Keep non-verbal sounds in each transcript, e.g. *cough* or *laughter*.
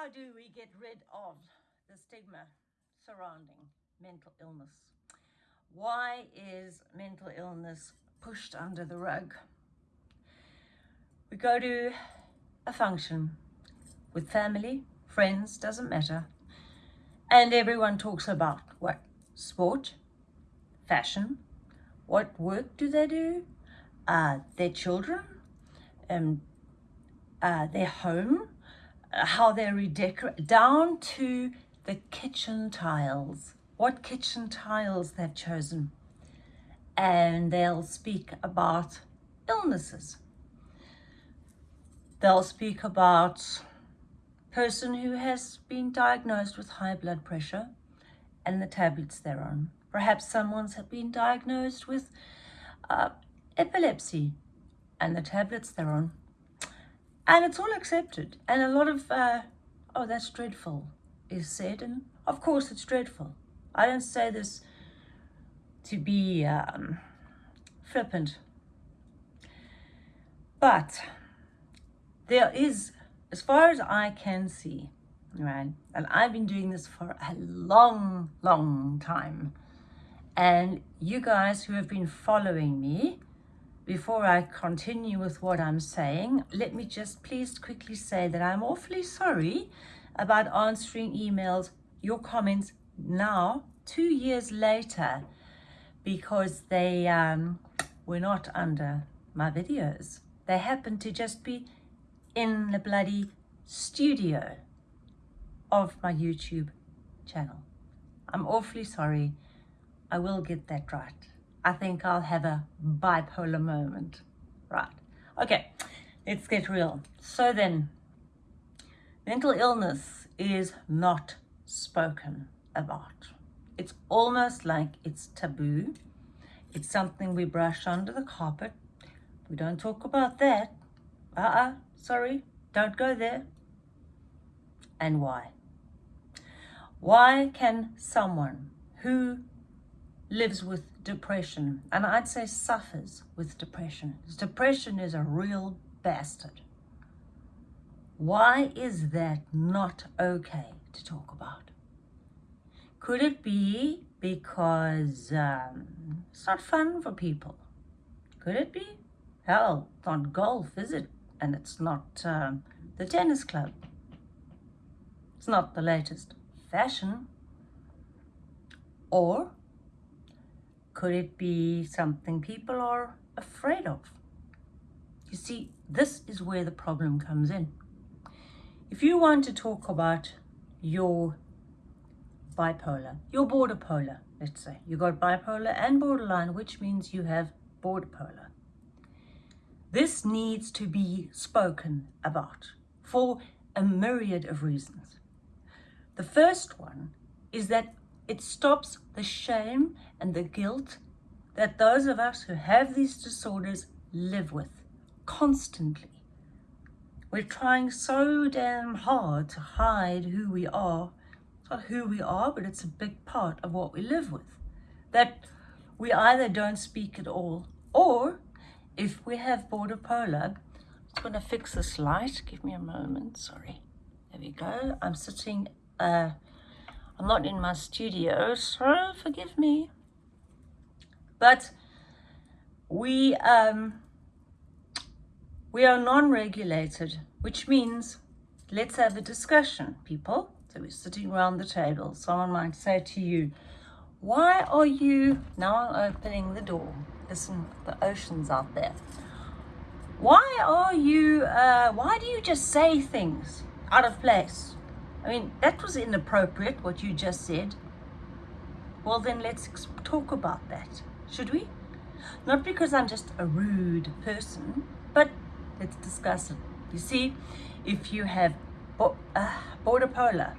How do we get rid of the stigma surrounding mental illness? Why is mental illness pushed under the rug? We go to a function with family, friends, doesn't matter. And everyone talks about what? Sport, fashion, what work do they do, uh, their children, um, uh, their home, how they redecorate, down to the kitchen tiles, what kitchen tiles they've chosen. And they'll speak about illnesses. They'll speak about person who has been diagnosed with high blood pressure and the tablets they're on. Perhaps someone's been diagnosed with uh, epilepsy and the tablets they're on. And it's all accepted. And a lot of, uh, oh, that's dreadful is said. And of course it's dreadful. I don't say this to be um, flippant. But there is, as far as I can see, right, and I've been doing this for a long, long time, and you guys who have been following me, before I continue with what I'm saying, let me just please quickly say that I'm awfully sorry about answering emails, your comments now, two years later, because they um, were not under my videos. They happened to just be in the bloody studio of my YouTube channel. I'm awfully sorry. I will get that right. I think I'll have a bipolar moment. Right. Okay, let's get real. So then, mental illness is not spoken about. It's almost like it's taboo. It's something we brush under the carpet. We don't talk about that. Uh-uh, sorry, don't go there. And why? Why can someone who lives with depression, and I'd say suffers with depression, depression is a real bastard. Why is that not okay to talk about? Could it be because um, it's not fun for people? Could it be? Hell, it's not golf, is it? And it's not um, the tennis club. It's not the latest fashion. Or could it be something people are afraid of? You see, this is where the problem comes in. If you want to talk about your bipolar, your border polar, let's say, you got bipolar and borderline, which means you have border polar. This needs to be spoken about for a myriad of reasons. The first one is that it stops the shame and the guilt that those of us who have these disorders live with constantly. We're trying so damn hard to hide who we are. Not who we are, but it's a big part of what we live with. That we either don't speak at all, or if we have border polar, I'm going to fix this light. Give me a moment. Sorry. There we go. I'm sitting uh, I'm not in my studio, so forgive me. But we, um, we are non-regulated, which means let's have a discussion, people. So we're sitting around the table. Someone might say to you, why are you, now I'm opening the door, listen, the ocean's out there. Why are you, uh, why do you just say things out of place? I mean, that was inappropriate, what you just said. Well, then let's talk about that, should we? Not because I'm just a rude person, but let's discuss it. You see, if you have bo uh, border polar,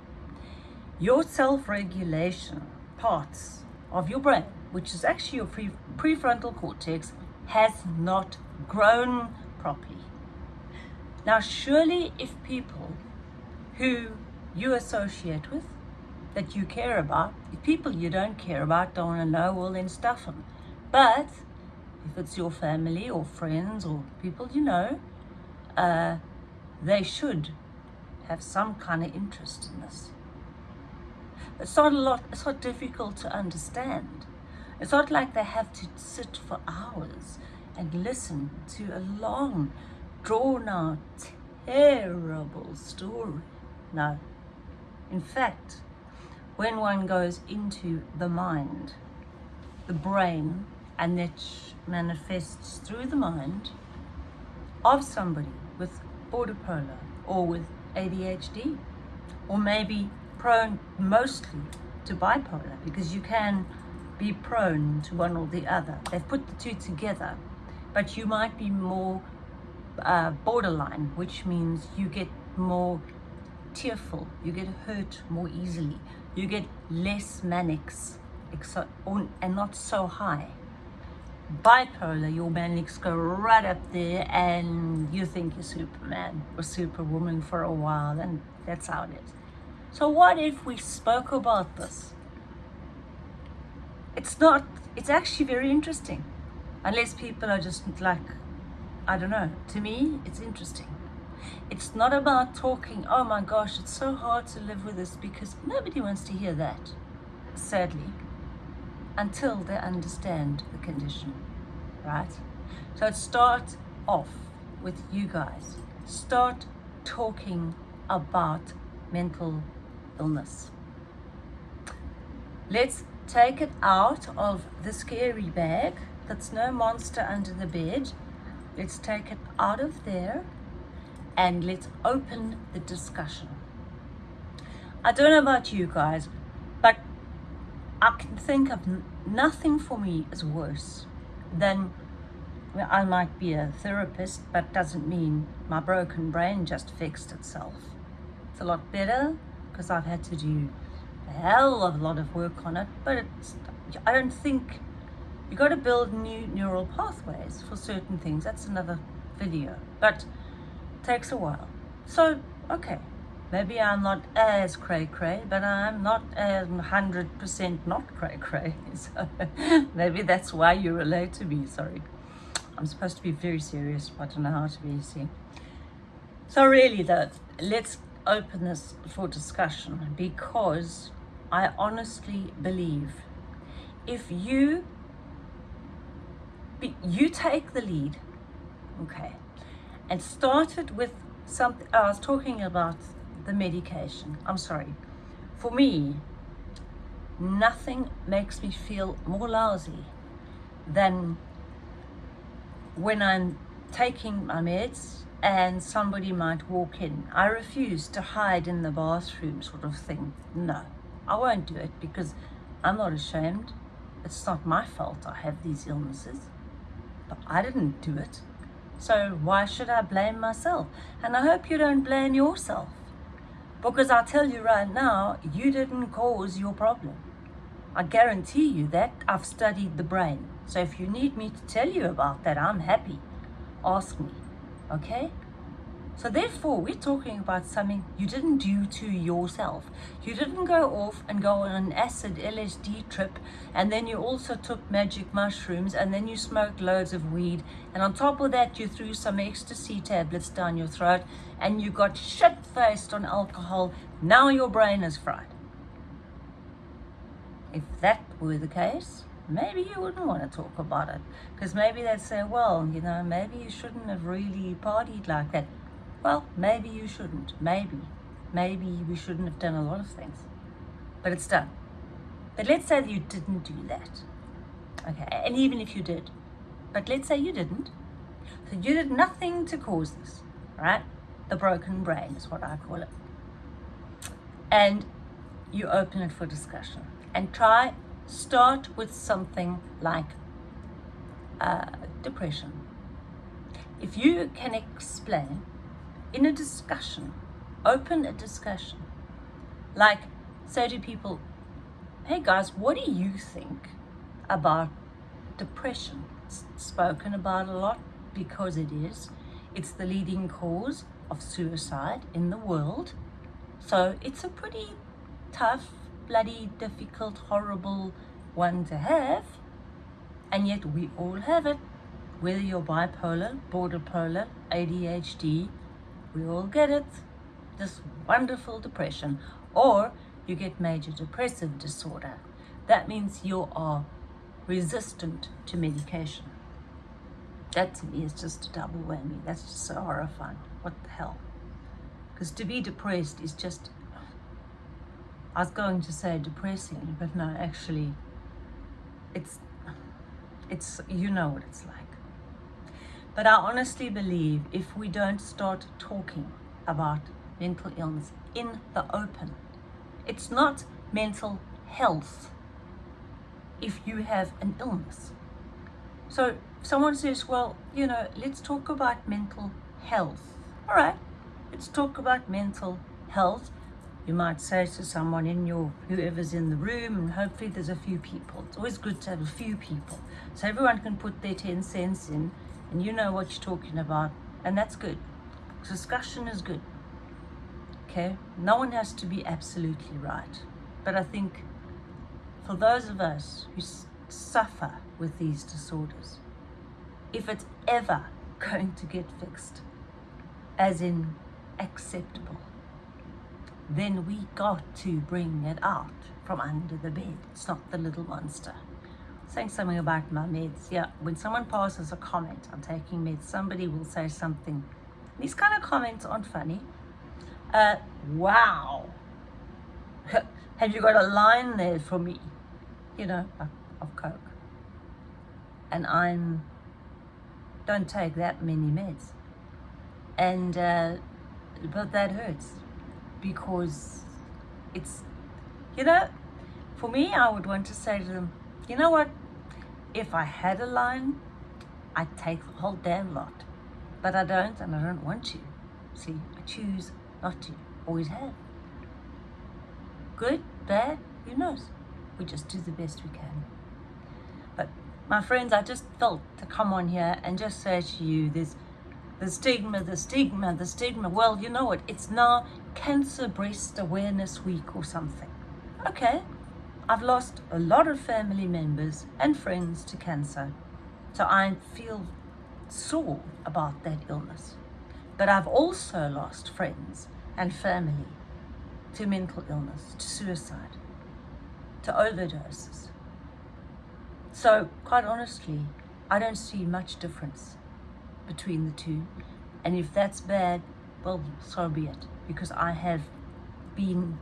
your self-regulation parts of your brain, which is actually your pre prefrontal cortex, has not grown properly. Now, surely if people who you associate with, that you care about. If people you don't care about don't want to know, well then stuff them. But if it's your family or friends or people you know, uh, they should have some kind of interest in this. It's not a lot, it's not difficult to understand. It's not like they have to sit for hours and listen to a long, drawn out, terrible story. No. In fact, when one goes into the mind, the brain, and that manifests through the mind of somebody with border or with ADHD, or maybe prone mostly to bipolar because you can be prone to one or the other. They've put the two together, but you might be more uh, borderline, which means you get more tearful, you get hurt more easily, you get less manics and not so high. Bipolar, your manics go right up there and you think you're Superman or Superwoman for a while and that's how it is. So what if we spoke about this? It's not, it's actually very interesting. Unless people are just like, I don't know, to me, it's interesting. It's not about talking, oh my gosh, it's so hard to live with this because nobody wants to hear that, sadly, until they understand the condition, right? So it starts off with you guys. Start talking about mental illness. Let's take it out of the scary bag. That's no monster under the bed. Let's take it out of there and let's open the discussion. I don't know about you guys, but I can think of nothing for me is worse than I might be a therapist, but doesn't mean my broken brain just fixed itself. It's a lot better because I've had to do a hell of a lot of work on it, but I don't think you got to build new neural pathways for certain things. That's another video, but takes a while. So, okay, maybe I'm not as cray cray, but I'm not as 100% not cray cray. *laughs* So maybe that's why you relate to me. Sorry. I'm supposed to be very serious, but I don't know how to be. So really though, let's open this for discussion because I honestly believe if you you take the lead, okay, and started with something, I was talking about the medication. I'm sorry. For me, nothing makes me feel more lousy than when I'm taking my meds and somebody might walk in. I refuse to hide in the bathroom sort of thing. No, I won't do it because I'm not ashamed. It's not my fault I have these illnesses, but I didn't do it. So why should I blame myself? And I hope you don't blame yourself because I'll tell you right now, you didn't cause your problem. I guarantee you that I've studied the brain. So if you need me to tell you about that, I'm happy. Ask me okay? So therefore, we're talking about something you didn't do to yourself. You didn't go off and go on an acid LSD trip, and then you also took magic mushrooms, and then you smoked loads of weed, and on top of that, you threw some ecstasy tablets down your throat, and you got shit-faced on alcohol. Now your brain is fried. If that were the case, maybe you wouldn't want to talk about it because maybe they'd say well you know maybe you shouldn't have really partied like that well maybe you shouldn't. Maybe. Maybe we shouldn't have done a lot of things. But it's done. But let's say that you didn't do that. Okay and even if you did but let's say you didn't. So you did nothing to cause this right? The broken brain is what I call it. And you open it for discussion and try start with something like uh, depression. If you can explain in a discussion, open a discussion, like say to people, hey guys, what do you think about depression? It's spoken about a lot because it is. It's the leading cause of suicide in the world. So it's a pretty tough bloody difficult, horrible one to have, and yet we all have it. Whether you're bipolar, border polar, ADHD, we all get it. this wonderful depression, or you get major depressive disorder. That means you are resistant to medication. That to me is just a double whammy. That's just so horrifying. What the hell? Because to be depressed is just, I was going to say depressing, but no, actually, it's, it's, you know what it's like. But I honestly believe if we don't start talking about mental illness in the open, it's not mental health if you have an illness. So someone says, well, you know, let's talk about mental health. All right, let's talk about mental health. You might say to someone in your, whoever's in the room, and hopefully there's a few people. It's always good to have a few people. So everyone can put their 10 cents in and you know what you're talking about. And that's good. Discussion is good. Okay? No one has to be absolutely right. But I think for those of us who suffer with these disorders, if it's ever *laughs* going to get fixed, as in acceptable, then we got to bring it out from under the bed. It's not the little monster. Saying something about my meds. Yeah, when someone passes a comment on taking meds, somebody will say something. These kind of comments aren't funny. Uh, wow. *laughs* Have you got a line there for me? You know, of Coke. And I'm don't take that many meds. And, uh, but that hurts because it's, you know, for me, I would want to say to them, you know what? If I had a line, I'd take the whole damn lot. But I don't, and I don't want to. See, I choose not to. Always have. Good, bad, who knows? We just do the best we can. But my friends, I just felt to come on here and just say to you, there's the stigma, the stigma, the stigma. Well, you know what? It's now Cancer Breast Awareness Week or something. Okay, I've lost a lot of family members and friends to cancer. So I feel sore about that illness. But I've also lost friends and family to mental illness, to suicide, to overdoses. So, quite honestly, I don't see much difference between the two. And if that's bad, well, so be it. Because I have been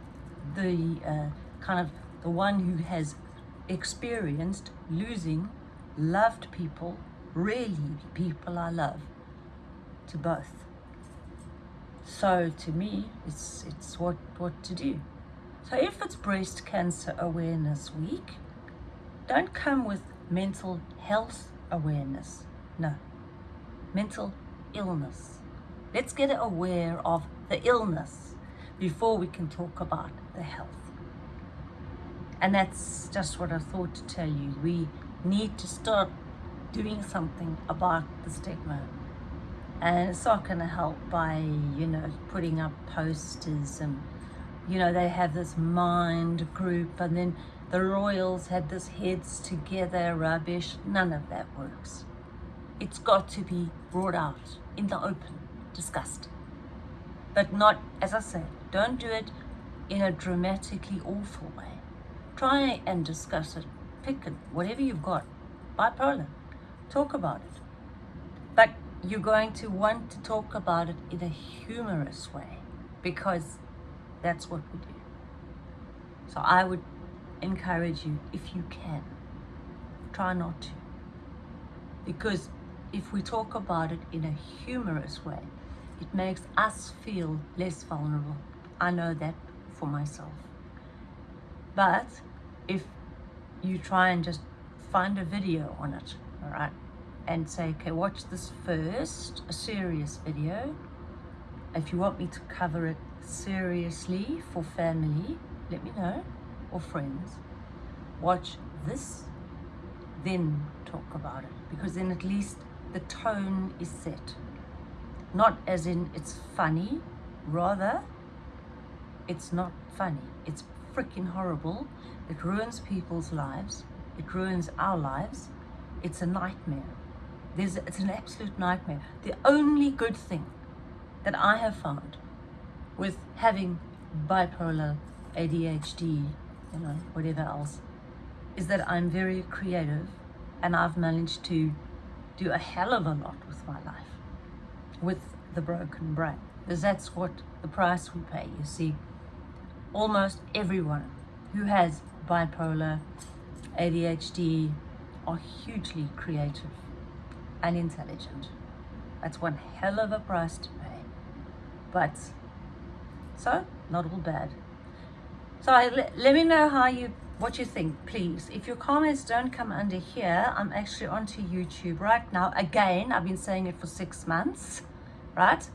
the uh, kind of the one who has experienced losing loved people, really people I love, to both. So to me, it's, it's what, what to do. So if it's Breast Cancer Awareness Week, don't come with mental health awareness. No, mental illness. Let's get aware of the illness before we can talk about the health. And that's just what I thought to tell you. We need to start doing something about the stigma. And it's not going to help by, you know, putting up posters and, you know, they have this mind group and then the royals had this heads together rubbish. None of that works. It's got to be brought out in the open, discussed. But not, as I said, don't do it in a dramatically awful way. Try and discuss it. Pick it, whatever you've got. Bipolar. Talk about it. But you're going to want to talk about it in a humorous way because that's what we do. So I would encourage you, if you can, try not to. Because if we talk about it in a humorous way, it makes us feel less vulnerable. I know that for myself. But if you try and just find a video on it, all right, and say, okay, watch this first, a serious video. If you want me to cover it seriously for family, let me know, or friends. Watch this, then talk about it, because then at least the tone is set. Not as in it's funny, rather, it's not funny. It's freaking horrible. It ruins people's lives. It ruins our lives. It's a nightmare. There's, it's an absolute nightmare. The only good thing that I have found with having bipolar, ADHD, you know, whatever else, is that I'm very creative and I've managed to do a hell of a lot with my life, with the broken brain, because that's what the price we pay, you see. Almost everyone who has bipolar, ADHD, are hugely creative and intelligent. That's one hell of a price to pay. But, so, not all bad. So I, let, let me know how you, what you think, please. If your comments don't come under here, I'm actually onto YouTube right now. Again, I've been saying it for six months, right?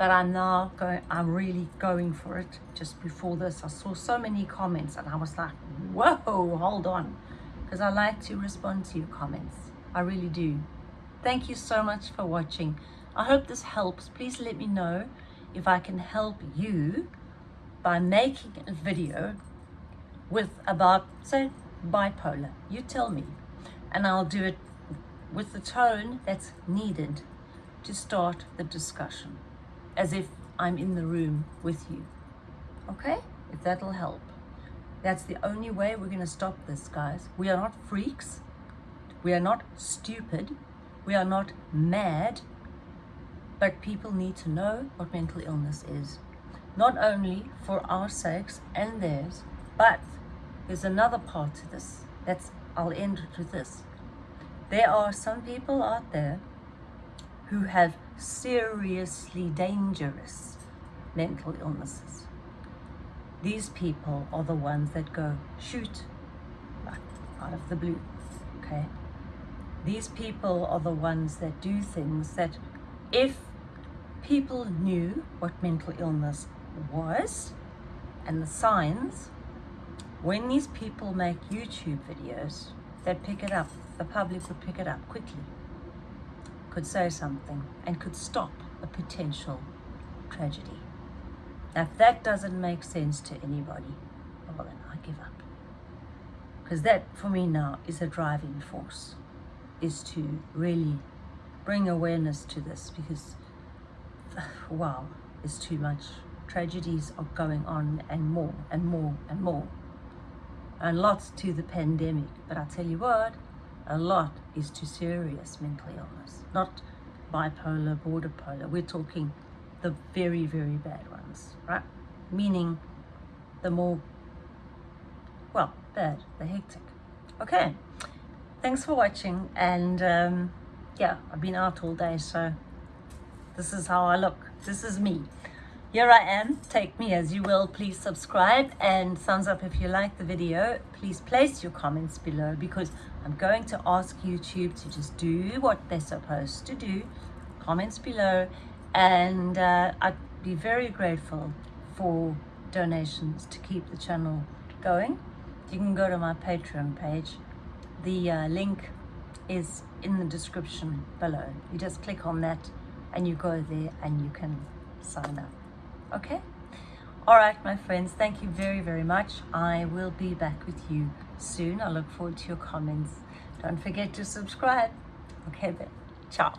But I'm now going, I'm really going for it. Just before this, I saw so many comments and I was like, whoa, hold on. Because I like to respond to your comments. I really do. Thank you so much for watching. I hope this helps. Please let me know if I can help you by making a video with about, say, bipolar. You tell me. And I'll do it with the tone that's needed to start the discussion, as if I'm in the room with you. Okay? If that'll help. That's the only way we're going to stop this, guys. We are not freaks. We are not stupid. We are not mad, but people need to know what mental illness is. Not only for our sakes and theirs, but there's another part to this. That's I'll end with this. There are some people out there who have seriously dangerous mental illnesses. These people are the ones that go shoot out of the blue, okay? These people are the ones that do things that if people knew what mental illness was and the signs, when these people make YouTube videos, they'd pick it up. The public would pick it up quickly, could say something, and could stop a potential tragedy. Now, if that doesn't make sense to anybody, oh, well, then I give up. Because that, for me now, is a driving force is to really bring awareness to this because, *sighs* wow, it's too much. Tragedies are going on and more and more and more. And lots to the pandemic. But I tell you what, a lot is to serious mental illness. Not bipolar, border polar. We're talking the very, very bad ones, right? Meaning the more, well, bad, the hectic. Okay thanks for watching and um, yeah I've been out all day so this is how I look this is me here I am. Take me as you will. Please subscribe. And thumbs up if you like the video. Please place your comments below because I'm going to ask YouTube to just do what they're supposed to do. Comments below. And uh, I'd be very grateful for donations to keep the channel going. You can go to my patreon page. The uh, link is in the description below. You just click on that and you go there and you can sign up. Okay? All right, my friends, thank you very, very much. I will be back with you soon. I look forward to your comments. Don't forget to subscribe. Okay, then. Ciao.